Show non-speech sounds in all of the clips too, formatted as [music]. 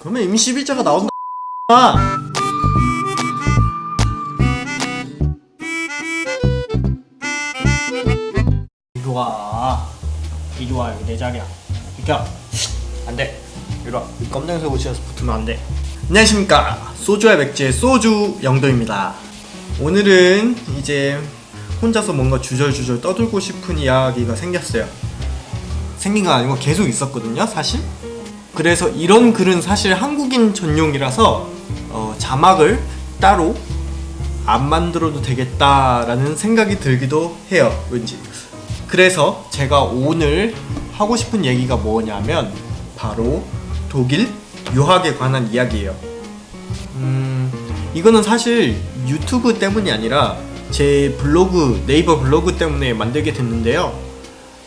그러면 임시비자가 나온다. 이리 와. 이리 와 여기 내 자리야. 비켜. 안돼. 이리 와. 검정색 옷이어서 붙으면 안돼. 안녕하십니까. 소주와 맥주의 소주 영도입니다. 오늘은 이제 혼자서 뭔가 주절주절 떠들고 싶은 이야기가 생겼어요. 생긴 건 아니고 계속 있었거든요 사실 그래서 이런 글은 사실 한국인 전용이라서 어, 자막을 따로 안 만들어도 되겠다라는 생각이 들기도 해요 왠지. 그래서 제가 오늘 하고 싶은 얘기가 뭐냐면 바로 독일 유학에 관한 이야기예요. 음, 이거는 사실 유튜브 때문이 아니라 제 블로그 네이버 블로그 때문에 만들게 됐는데요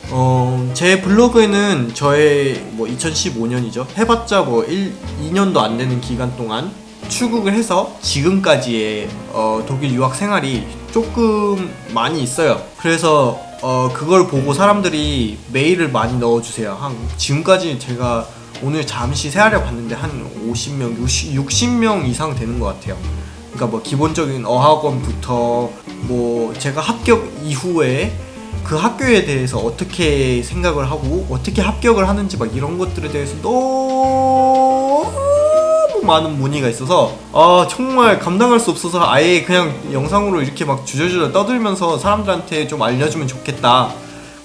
어, 제 블로그에는 저의 뭐 2015년이죠. 해봤자 뭐 1, 2년도 안 되는 기간 동안 출국을 해서 지금까지의 어, 독일 유학 생활이 조금 많이 있어요. 그래서 어, 그걸 보고 사람들이 메일을 많이 넣어주세요. 한 지금까지 제가 오늘 잠시 세알해 봤는데 한 50명, 60, 60명 이상 되는 것 같아요. 그러니까 뭐 기본적인 어학원부터 뭐 제가 합격 이후에 그 학교에 대해서 어떻게 생각을 하고 어떻게 합격을 하는지 막 이런 것들에 대해서 너무 많은 문의가 있어서 아 정말 감당할 수 없어서 아예 그냥 영상으로 이렇게 막 주저주저 떠들면서 사람들한테 좀 알려주면 좋겠다.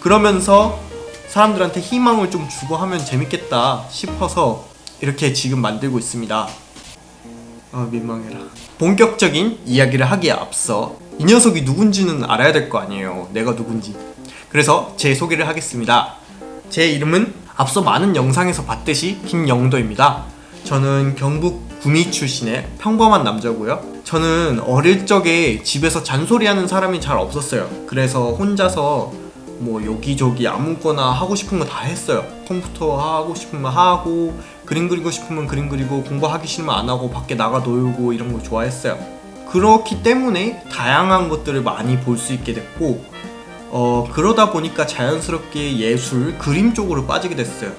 그러면서 사람들한테 희망을 좀 주고 하면 재밌겠다 싶어서 이렇게 지금 만들고 있습니다. 아 민망해라. 본격적인 이야기를 하기에 앞서 이 녀석이 누군지는 알아야 될 거 아니에요. 내가 누군지. 그래서 제 소개를 하겠습니다. 제 이름은 앞서 많은 영상에서 봤듯이 김영도입니다. 저는 경북 구미 출신의 평범한 남자고요. 저는 어릴 적에 집에서 잔소리하는 사람이 잘 없었어요. 그래서 혼자서 뭐 여기저기 아무거나 하고 싶은 거 다 했어요. 컴퓨터 하고 싶으면 하고 그림 그리고 싶으면 그림 그리고 공부하기 싫으면 안 하고 밖에 나가 놀고 이런 거 좋아했어요 그렇기 때문에 다양한 것들을 많이 볼 수 있게 됐고 어 그러다 보니까 자연스럽게 예술 그림 쪽으로 빠지게 됐어요.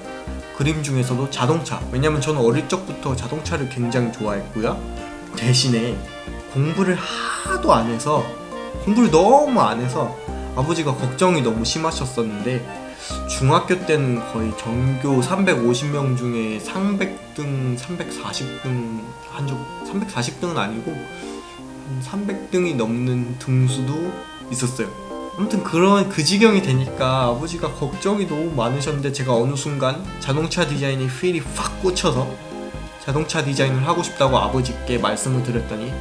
그림 중에서도 자동차. 왜냐면 저는 어릴 적부터 자동차를 굉장히 좋아했고요. 대신에 공부를 하도 안 해서 공부를 너무 안 해서 아버지가 걱정이 너무 심하셨었는데 중학교 때는 거의 전교 350명 중에 300등, 340등 한 적 340등은 아니고 한 300등이 넘는 등수도 있었어요. 아무튼 그런 그 지경이 되니까 아버지가 걱정이 너무 많으셨는데 제가 어느 순간 자동차 디자인에 필이 확 꽂혀서 자동차 디자인을 하고 싶다고 아버지께 말씀을 드렸더니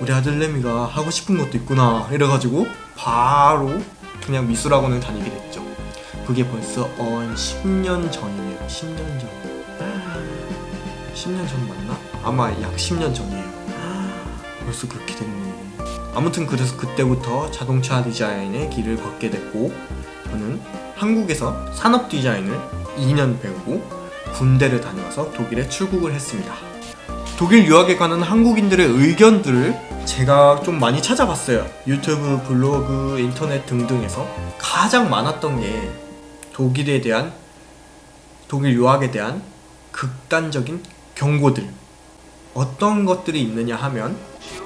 우리 아들 레미가 하고 싶은 것도 있구나. 이래가지고 바로 그냥 미술학원을 다니게 됐죠. 그게 벌써 어, 10년 전이네요. 10년 전. 10년 전 맞나? 아마 약 10년 전이에요 벌써 그렇게 됐네. 아무튼 그래서 그때부터 자동차 디자인의 길을 걷게 됐고 저는 한국에서 산업 디자인을 2년 배우고 군대를 다녀와서 독일에 출국을 했습니다. 독일 유학에 관한 한국인들의 의견들을 제가 좀 많이 찾아봤어요. 유튜브, 블로그, 인터넷 등등에서 가장 많았던 게 독일에 대한 독일 유학에 대한 극단적인 경고들. 어떤 것들이 있느냐 하면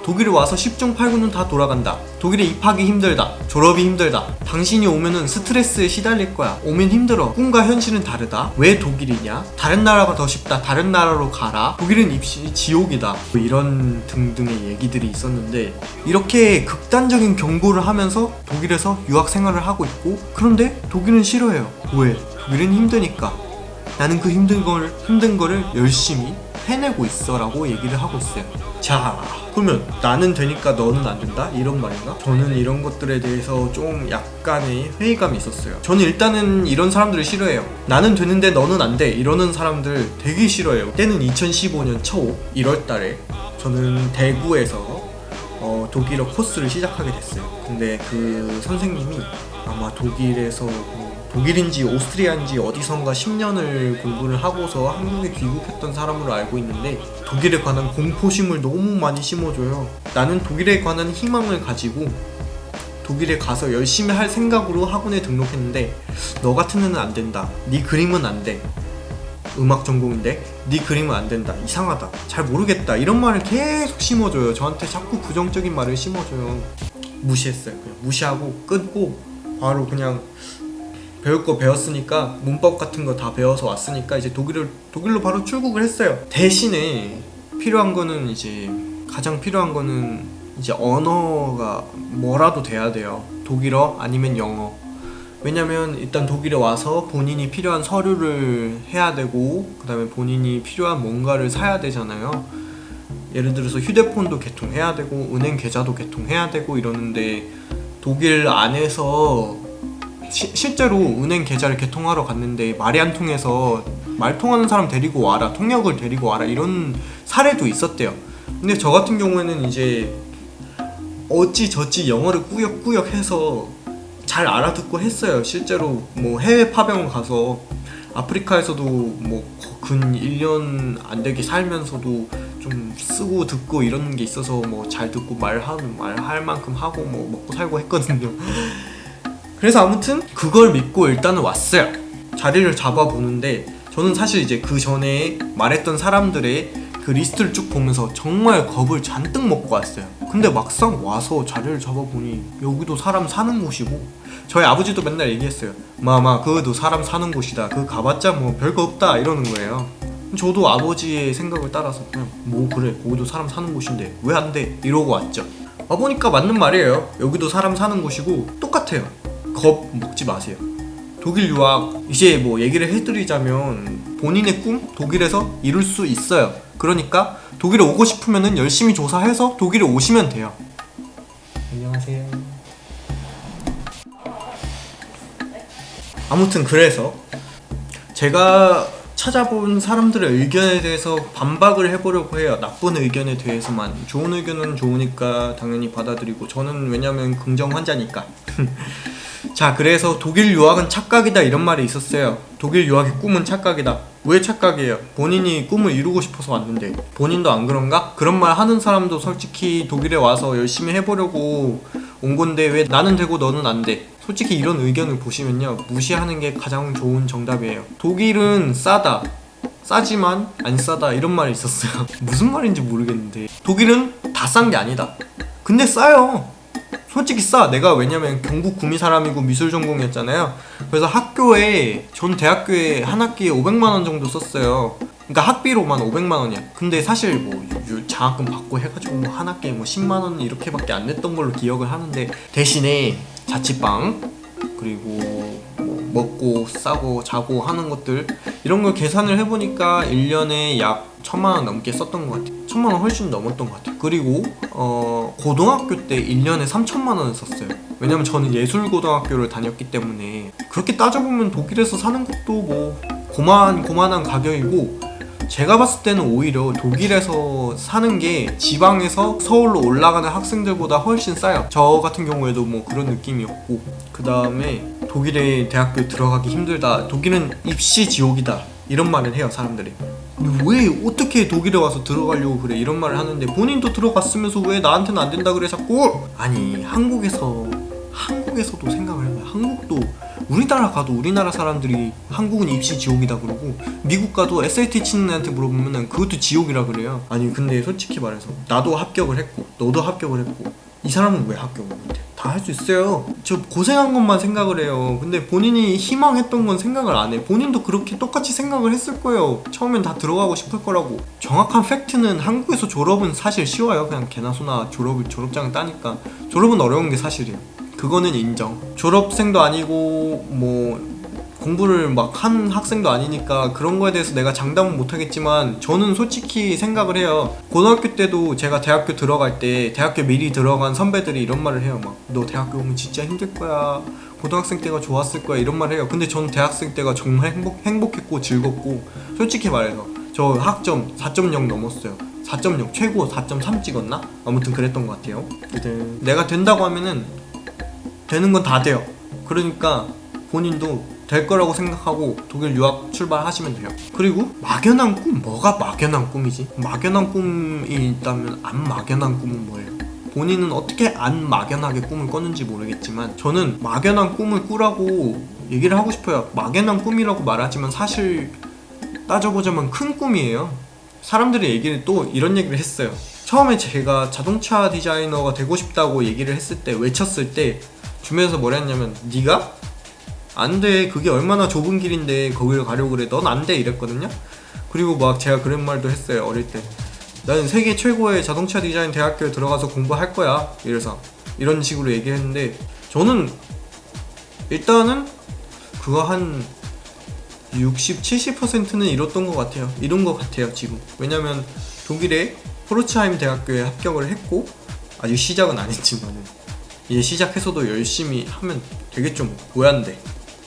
독일에 와서 10중 8구는 다 돌아간다. 독일에 입학이 힘들다. 졸업이 힘들다. 당신이 오면은 스트레스에 시달릴 거야. 오면 힘들어. 꿈과 현실은 다르다. 왜 독일이냐? 다른 나라가 더 쉽다. 다른 나라로 가라. 독일은 입시 지옥이다. 뭐 이런 등등의 얘기들이 있었는데 이렇게 극단적인 경고를 하면서 독일에서 유학 생활을 하고 있고 그런데 독일은 싫어해요. 왜? 독일은 힘드니까. 나는 그 힘든 걸 힘든 거를 열심히 해내고 있어 라고 얘기를 하고 있어요 자 그러면 나는 되니까 너는 안 된다? 이런 말인가? 저는 이런 것들에 대해서 좀 약간의 회의감이 있었어요. 저는 일단은 이런 사람들을 싫어해요. 나는 되는데 너는 안 돼. 이러는 사람들 되게 싫어해요. 때는 2015년 초 1월 달에 저는 대구에서 어, 독일어 코스를 시작하게 됐어요. 근데 그 선생님이 아마 독일에서 뭐 독일인지 오스트리아인지 어디선가 10년을 공부를 하고서 한국에 귀국했던 사람으로 알고 있는데 독일에 관한 공포심을 너무 많이 심어줘요. 나는 독일에 관한 희망을 가지고 독일에 가서 열심히 할 생각으로 학원에 등록했는데 너 같은 애는 안 된다. 네 그림은 안 돼. 음악 전공인데 네 그림은 안 된다. 이상하다. 잘 모르겠다. 이런 말을 계속 심어줘요. 저한테 자꾸 부정적인 말을 심어줘요. 무시했어요. 그냥 무시하고 끊고 바로 그냥 배울 거 배웠으니까 문법 같은 거 다 배워서 왔으니까 이제 독일을 독일로 바로 출국을 했어요. 대신에 필요한 거는 이제 가장 필요한 거는 이제 언어가 뭐라도 돼야 돼요. 독일어 아니면 영어. 왜냐면 일단 독일에 와서 본인이 필요한 서류를 해야 되고 그 다음에 본인이 필요한 뭔가를 사야 되잖아요. 예를 들어서 휴대폰도 개통해야 되고 은행 계좌도 개통해야 되고 이러는데 독일 안에서 시- 실제로 은행 계좌를 개통하러 갔는데 말이 안 통해서 말 통하는 사람 데리고 와라 통역을 데리고 와라 이런 사례도 있었대요 근데 저 같은 경우에는 이제 어찌 저찌 영어를 꾸역꾸역 해서 잘 알아듣고 했어요. 실제로 뭐 해외 파병 가서 아프리카에서도 뭐 근 1년 안 되게 살면서도 좀 쓰고 듣고 이런 게 있어서 뭐 잘 듣고 말하는 말할 만큼 하고 뭐 먹고 살고 했거든요. 그래서 아무튼 그걸 믿고 일단은 왔어요. 자리를 잡아 보는데 저는 사실 이제 그 전에 말했던 사람들의 그 리스트를 쭉 보면서 정말 겁을 잔뜩 먹고 왔어요. 근데 막상 와서 자리를 잡아보니 여기도 사람 사는 곳이고 저희 아버지도 맨날 얘기했어요. 마마 거기도 사람 사는 곳이다. 거기 가봤자 뭐 별거 없다 이러는 거예요. 저도 아버지의 생각을 따라서 그냥 뭐 그래 거기도 사람 사는 곳인데 왜 안 돼? 이러고 왔죠. 와보니까 맞는 말이에요. 여기도 사람 사는 곳이고 똑같아요. 겁 먹지 마세요. 독일 유학 이제 뭐 얘기를 해드리자면 본인의 꿈 독일에서 이룰 수 있어요. 그러니까 독일에 오고 싶으면은 열심히 조사해서 독일에 오시면 돼요. 안녕하세요. 아무튼 그래서 제가 찾아본 사람들의 의견에 대해서 반박을 해보려고 해요. 나쁜 의견에 대해서만. 좋은 의견은 좋으니까 당연히 받아들이고 저는 왜냐면 긍정 환자니까. [laughs] 자, 그래서 독일 유학은 착각이다 이런 말이 있었어요. 독일 유학의 꿈은 착각이다. 왜 착각이에요? 본인이 꿈을 이루고 싶어서 왔는데 본인도 안 그런가? 그런 말 하는 사람도 솔직히 독일에 와서 열심히 해보려고 온 건데 왜 나는 되고 너는 안 돼? 솔직히 이런 의견을 보시면요 무시하는 게 가장 좋은 정답이에요. 독일은 싸다. 싸지만 안 싸다 이런 말이 있었어요. [laughs] 무슨 말인지 모르겠는데 독일은 다 싼 게 아니다. 근데 싸요. 솔직히 싸. 내가 왜냐면 경북 구미 사람이고 미술 전공이었잖아요. 그래서 학교에 전 대학교에 한 학기에 500만 원 정도 썼어요. 그러니까 학비로만 500만 원이야. 근데 사실 뭐 유- 장학금 받고 해가지고 뭐 한 학기에 뭐 10만 원 이렇게밖에 안 냈던 걸로 기억을 하는데 대신에 자취방 그리고 뭐 먹고 싸고 자고 하는 것들 이런 걸 계산을 해보니까 1년에 약 천만 원 넘게 썼던 것 같아요. 천만 원 훨씬 넘었던 것 같아요. 그리고 어 고등학교 때 1년에 3천만 원을 썼어요. 왜냐면 저는 예술고등학교를 다녔기 때문에 그렇게 따져보면 독일에서 사는 것도 뭐 고만 고만한 가격이고 제가 봤을 때는 오히려 독일에서 사는 게 지방에서 서울로 올라가는 학생들보다 훨씬 싸요. 저 같은 경우에도 뭐 그런 느낌이었고 그 다음에 독일에 대학교 들어가기 힘들다. 독일은 입시 지옥이다. 이런 말을 해요 사람들이. 왜 어떻게 독일에 와서 들어가려고 그래 이런 말을 하는데 본인도 들어갔으면서 왜 나한테는 안 된다 그래 자꾸 아니 한국에서 한국에서도 생각을 해봐요 한국도 우리나라 가도 우리나라 사람들이 한국은 입시 지옥이다 그러고 미국 가도 SAT 치는 애한테 물어보면은 그것도 지옥이라 그래요. 아니 근데 솔직히 말해서 나도 합격을 했고 너도 합격을 했고 이 사람은 왜 합격을 못해? 다 할 수 있어요. 저 고생한 것만 생각을 해요. 근데 본인이 희망했던 건 생각을 안 해. 본인도 그렇게 똑같이 생각을 했을 거예요. 처음엔 다 들어가고 싶을 거라고. 정확한 팩트는 한국에서 졸업은 사실 쉬워요. 그냥 개나 소나 졸업을 졸업장을 따니까. 졸업은 어려운 게 사실이에요 그거는 인정. 졸업생도 아니고 뭐 공부를 막 한 학생도 아니니까 그런 거에 대해서 내가 장담은 못하겠지만 저는 솔직히 생각을 해요. 고등학교 때도 제가 대학교 들어갈 때 대학교 미리 들어간 선배들이 이런 말을 해요. 막 너 대학교 오면 진짜 힘들 거야. 고등학생 때가 좋았을 거야. 이런 말을 해요. 근데 저는 대학생 때가 정말 행복, 행복했고 즐겁고 솔직히 말해서 저 학점 4.0 넘었어요. 4.0 최고 4.3 찍었나? 아무튼 그랬던 것 같아요. 아무튼 내가 된다고 하면은 되는 건 다 돼요. 그러니까 본인도 될 거라고 생각하고 독일 유학 출발하시면 돼요. 그리고 막연한 꿈 뭐가 막연한 꿈이지? 막연한 꿈이 있다면 안 막연한 꿈은 뭐예요? 본인은 어떻게 안 막연하게 꿈을 꿨는지 모르겠지만 저는 막연한 꿈을 꾸라고 얘기를 하고 싶어요. 막연한 꿈이라고 말하지만 사실 따져보자면 큰 꿈이에요. 사람들이 얘기를 또 이런 얘기를 했어요. 처음에 제가 자동차 디자이너가 되고 싶다고 얘기를 했을 때 외쳤을 때 주변에서 뭐라 했냐면 네가 안 돼. 그게 얼마나 좁은 길인데 거기를 가려고 그래. 넌 안 돼. 이랬거든요. 그리고 막 제가 그런 말도 했어요. 어릴 때. 나는 세계 최고의 자동차 디자인 대학교에 들어가서 공부할 거야. 이래서 이런 식으로 얘기했는데 저는 일단은 그거 한 60, 70%는 이뤘던 것 같아요. 이룬 것 같아요, 지금. 왜냐면 독일의 포르츠하임 대학교에 합격을 했고 아직 시작은 안 했지만은 이제 시작해서도 열심히 하면 되겠죠, 뭐. 뭐야인데.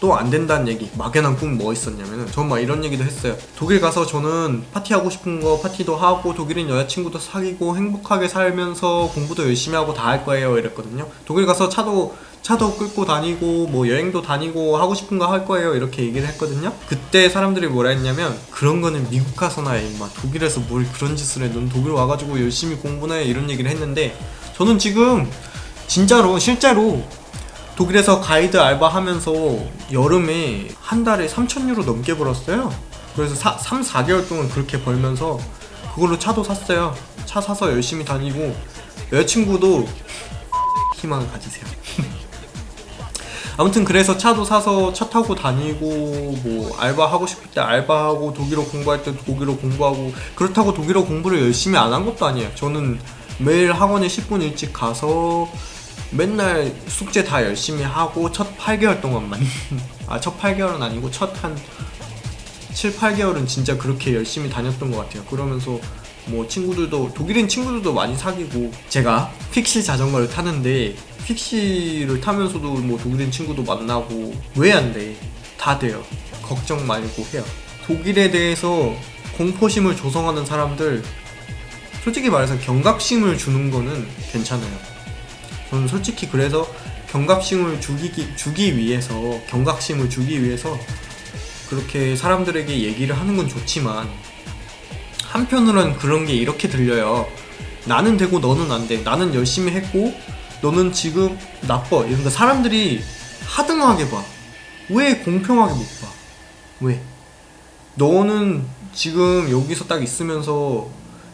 또 안 된다는 얘기, 막연한 꿈 뭐 있었냐면은 전 막 이런 얘기도 했어요. 독일 가서 저는 파티하고 싶은 거 파티도 하고 독일인 여자친구도 사귀고 행복하게 살면서 공부도 열심히 하고 다 할 거예요. 이랬거든요. 독일 가서 차도 차도 끌고 다니고 뭐 여행도 다니고 하고 싶은 거 할 거예요 이렇게 얘기를 했거든요 그때 사람들이 뭐라 했냐면 그런 거는 미국 가서나 해 임마 독일에서 뭘 그런 짓을 해넌 독일 와가지고 열심히 공부나 해 이런 얘기를 했는데 저는 지금 진짜로 실제로 독일에서 가이드 알바 하면서 여름에 한 달에 3,000유로 넘게 벌었어요. 그래서 사, 3, 4개월 동안 그렇게 벌면서 그걸로 차도 샀어요. 차 사서 열심히 다니고 여자친구도 [laughs] 희망을 가지세요. [laughs] 아무튼 그래서 차도 사서 차 타고 다니고 뭐 알바하고 싶을 때 알바하고 독일어 공부할 때 독일어 공부하고 그렇다고 독일어 공부를 열심히 안 한 것도 아니에요. 저는 매일 학원에 10분 일찍 가서 맨날 숙제 다 열심히 하고 첫 8개월 동안만 [laughs] 아 첫 8개월은 아니고 첫 한 7, 8개월은 진짜 그렇게 열심히 다녔던 것 같아요 그러면서 뭐 친구들도 독일인 친구들도 많이 사귀고 제가 픽시 자전거를 타는데 픽시를 타면서도 뭐 독일인 친구도 만나고 왜 안 돼? 다 돼요. 걱정 말고 해요. 독일에 대해서 공포심을 조성하는 사람들 솔직히 말해서 경각심을 주는 거는 괜찮아요. 저는 솔직히 그래서 경각심을 주기, 주기 위해서 경각심을 주기 위해서 그렇게 사람들에게 얘기를 하는 건 좋지만 한편으로는 그런 게 이렇게 들려요. 나는 되고 너는 안 돼. 나는 열심히 했고 너는 지금 나빠. 이러니까 사람들이 하등하게 봐. 왜 공평하게 못 봐? 왜? 너는 지금 여기서 딱 있으면서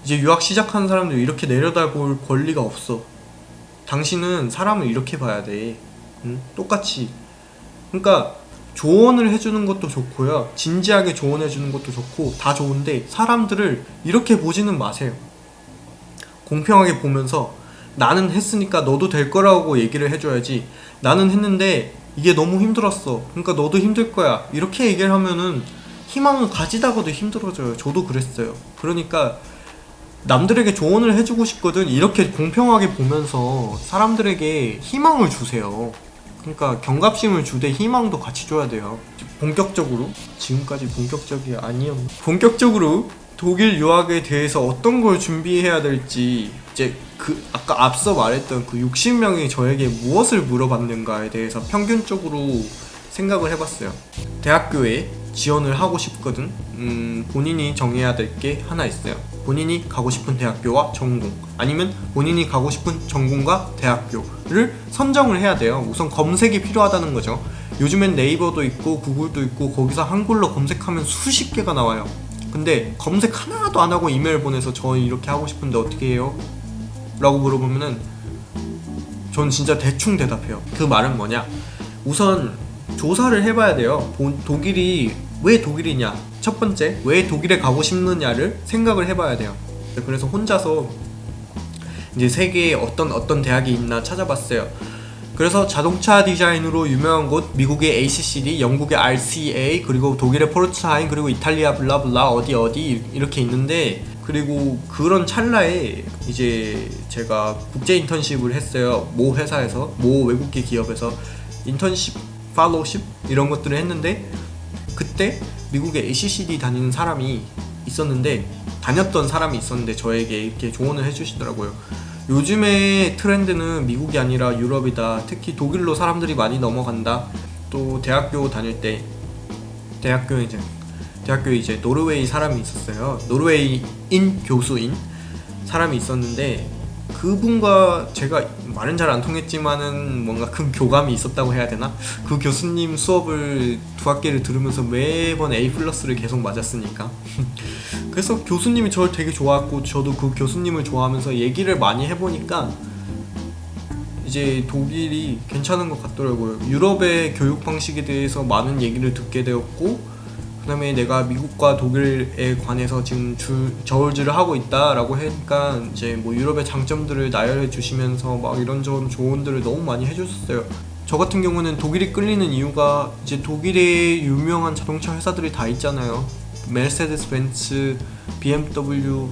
이제 유학 시작하는 사람들 이렇게 내려다볼 권리가 없어. 당신은 사람을 이렇게 봐야 돼. 응? 똑같이. 그러니까 조언을 해주는 것도 좋고요. 진지하게 조언해주는 것도 좋고 다 좋은데 사람들을 이렇게 보지는 마세요. 공평하게 보면서 나는 했으니까 너도 될 거라고 얘기를 해줘야지 나는 했는데 이게 너무 힘들었어. 그러니까 너도 힘들 거야. 이렇게 얘기를 하면은 희망을 가지다가도 힘들어져요. 저도 그랬어요. 그러니까 남들에게 조언을 해주고 싶거든. 이렇게 공평하게 보면서 사람들에게 희망을 주세요. 그러니까 경각심을 주되 희망도 같이 줘야 돼요. 본격적으로 지금까지 본격적이 아니었. 본격적으로 독일 유학에 대해서 어떤 걸 준비해야 될지 이제 그 아까 앞서 말했던 그 60명이 저에게 무엇을 물어봤는가에 대해서 평균적으로 생각을 해봤어요. 대학교에 지원을 하고 싶거든. 음, 본인이 정해야 될 게 하나 있어요. 본인이 가고 싶은 대학교와 전공 아니면 본인이 가고 싶은 전공과 대학교를 선정을 해야 돼요. 우선 검색이 필요하다는 거죠. 요즘엔 네이버도 있고 구글도 있고 거기서 한글로 검색하면 수십 개가 나와요. 근데 검색 하나도 안 하고 이메일 보내서 저 이렇게 하고 싶은데 어떻게 해요? 라고 물어보면은 전 진짜 대충 대답해요. 그 말은 뭐냐? 우선 조사를 해봐야 돼요. 본- 독일이 왜 독일이냐? 첫 번째, 왜 독일에 가고 싶느냐를 생각을 해봐야 돼요. 그래서 혼자서 이제 세계에 어떤 어떤 대학이 있나 찾아봤어요. 그래서 자동차 디자인으로 유명한 곳 미국의 ACCD, 영국의 RCA, 그리고 독일의 포르츠하임, 그리고 이탈리아 블라블라 어디 어디 이렇게 있는데 그리고 그런 찰나에 이제 제가 국제 인턴십을 했어요. 모 회사에서 모 외국계 기업에서 인턴십, 팔로우십 이런 것들을 했는데 그때 미국의 ACCD 다니는 사람이 있었는데 다녔던 사람이 있었는데 저에게 이렇게 조언을 해주시더라고요. 요즘의 트렌드는 미국이 아니라 유럽이다. 특히 독일로 사람들이 많이 넘어간다. 또 대학교 다닐 때 대학교 이제 대학교에 이제 노르웨이 사람이 있었어요. 노르웨이인 교수인 사람이 있었는데 그분과 제가 말은 잘 안 통했지만은 뭔가 큰 교감이 있었다고 해야 되나? 그 교수님 수업을 두 학기를 들으면서 매번 A 플러스를 계속 맞았으니까 [laughs] 그래서 교수님이 저를 되게 좋아했고 저도 그 교수님을 좋아하면서 얘기를 많이 해보니까 이제 독일이 괜찮은 것 같더라고요. 유럽의 교육 방식에 대해서 많은 얘기를 듣게 되었고 그다음에 내가 미국과 독일에 관해서 지금 줄 저울질을 하고 있다라고 하니까 이제 뭐 유럽의 장점들을 나열해 주시면서 막 이런저런 조언들을 너무 많이 해주셨어요. 저 같은 경우는 독일이 끌리는 이유가 이제 독일의 유명한 자동차 회사들이 다 있잖아요. 메르세데스 벤츠, BMW,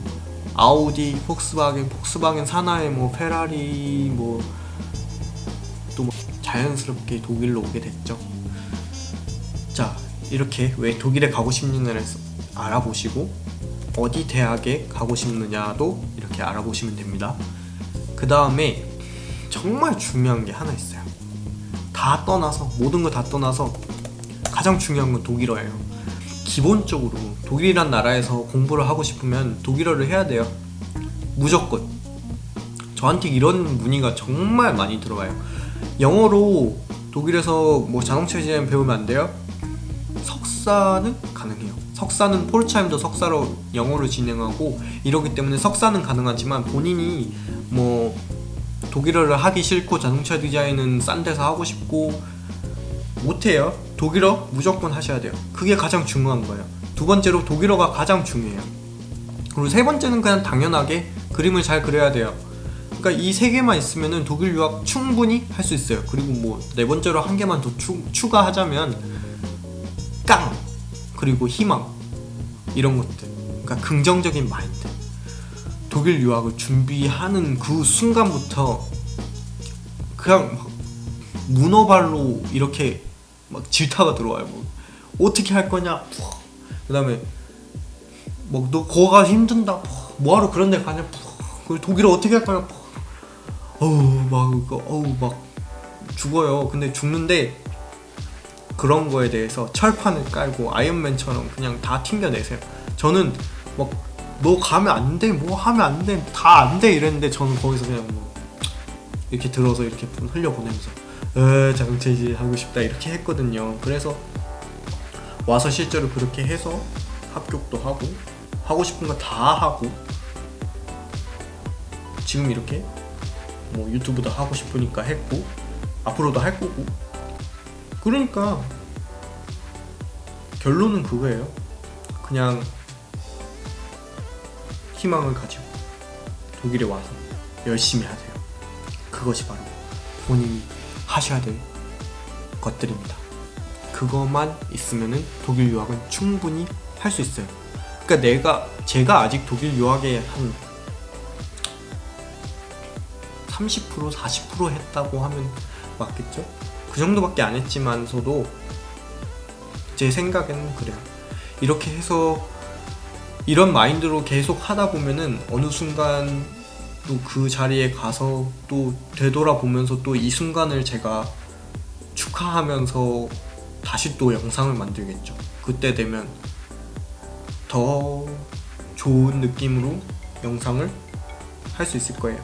아우디, 폭스바겐, 폭스바겐 산하의 뭐 페라리 뭐또뭐 자연스럽게 독일로 오게 됐죠. 자 이렇게 왜 독일에 가고 싶느냐를 알아보시고 어디 대학에 가고 싶느냐도 이렇게 알아보시면 됩니다. 그 다음에 정말 중요한 게 하나 있어요. 다 떠나서 모든 거 다 떠나서 가장 중요한 건 독일어예요. 기본적으로 독일이란 나라에서 공부를 하고 싶으면 독일어를 해야 돼요. 무조건. 저한테 이런 문의가 정말 많이 들어와요. 영어로 독일에서 뭐 자동차 디자인 배우면 안 돼요? 석사는 가능해요. 석사는 폴차임도 석사로 영어로 진행하고 이러기 때문에 석사는 가능하지만 본인이 뭐 독일어를 하기 싫고 자동차 디자인은 싼 데서 하고 싶고 못해요. 독일어 무조건 하셔야 돼요. 그게 가장 중요한 거예요. 두 번째로 독일어가 가장 중요해요. 그리고 세 번째는 그냥 당연하게 그림을 잘 그려야 돼요. 그러니까 이 세 개만 있으면은 독일 유학 충분히 할 수 있어요. 그리고 뭐 네 번째로 한 개만 더 추, 추가하자면 깡 그리고 희망 이런 것들. 그러니까 긍정적인 마인드. 독일 유학을 준비하는 그 순간부터 그냥 막 문어발로 이렇게 막 질타가 들어와요. 뭐 어떻게 할 거냐? 그 다음에 뭐너 거가 힘든다. 뭐하러 그런 데 가냐? 그 독일어 어떻게 할 거냐? 어우 막 이거 어우 막 죽어요. 근데 죽는데 그런 거에 대해서 철판을 깔고 아이언맨처럼 그냥 다 튕겨내세요. 저는 막 너 가면 안 돼, 뭐 하면 안 돼, 다 안 돼 이랬는데 저는 거기서 그냥 뭐 이렇게 들어서 이렇게 흘려 보내면서 에 자동차 이제 하고 싶다 이렇게 했거든요. 그래서 와서 실제로 그렇게 해서 합격도 하고 하고 싶은 거 다 하고 지금 이렇게 뭐 유튜브도 하고 싶으니까 했고 앞으로도 할 거고 그러니까 결론은 그거예요. 그냥 희망을 가지고 독일에 와서 열심히 하세요. 그것이 바로 본인이 하셔야 될 것들입니다. 그것만 있으면은 독일 유학은 충분히 할 수 있어요. 그러니까 내가 제가 아직 독일 유학에 한 30% 40% 했다고 하면 맞겠죠? 그 정도밖에 안 했지만서도 제 생각에는 그래요. 이렇게 해서 이런 마인드로 계속 하다 보면은 어느 순간 또 그 자리에 가서 또 되돌아보면서 또 이 순간을 제가 축하하면서 다시 또 영상을 만들겠죠. 그때 되면 더 좋은 느낌으로 영상을 할 수 있을 거예요.